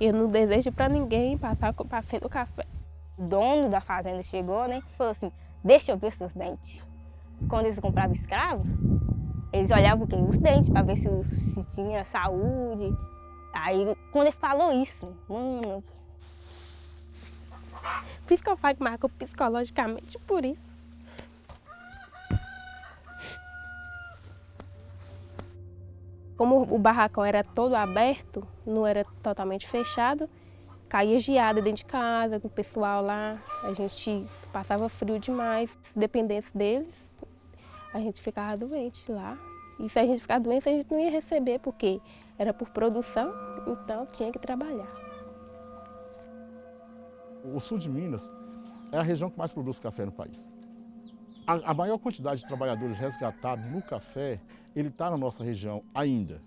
Eu não desejo para ninguém passar passando café. O dono da fazenda chegou, né? Falou assim, deixa eu ver seus dentes. Quando eles compravam escravos, eles olhavam quem? Os dentes, para ver se, se tinha saúde. Aí, quando ele falou isso, mano... Por isso que eu falo que marcou psicologicamente por isso. Como o barracão era todo aberto, não era totalmente fechado, caía geada dentro de casa, com o pessoal lá, a gente passava frio demais. Dependesse deles, a gente ficava doente lá. E se a gente ficar doente, a gente não ia receber, porque era por produção, então tinha que trabalhar. O sul de Minas é a região que mais produz café no país. A, maior quantidade de trabalhadores resgatados no café, ele está na nossa região ainda.